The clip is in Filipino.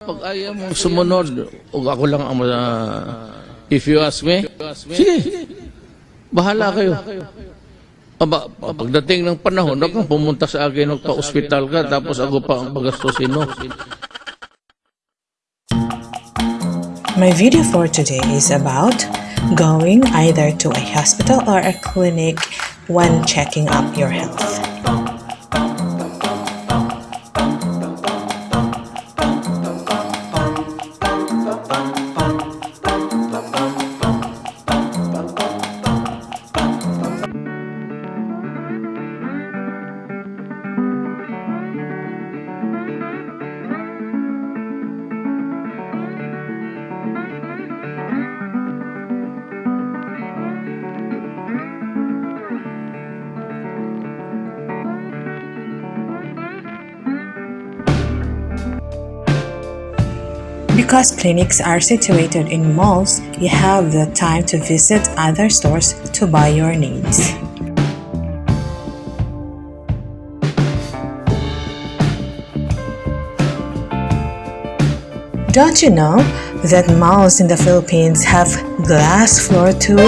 Pag ayaw mo sumunod, o ako lang ang uh, if you ask me, sige, bahala kayo. Aba, pagdating ng panahon, huwag kang pumunta sa akin, magpa-ospital ka, tapos ako pa ang pagastusin mo. My video for today is about going either to a hospital or a clinic when checking up your health. Because clinics are situated in malls, you have the time to visit other stores to buy your needs. Don't you know that malls in the Philippines have glass floor too?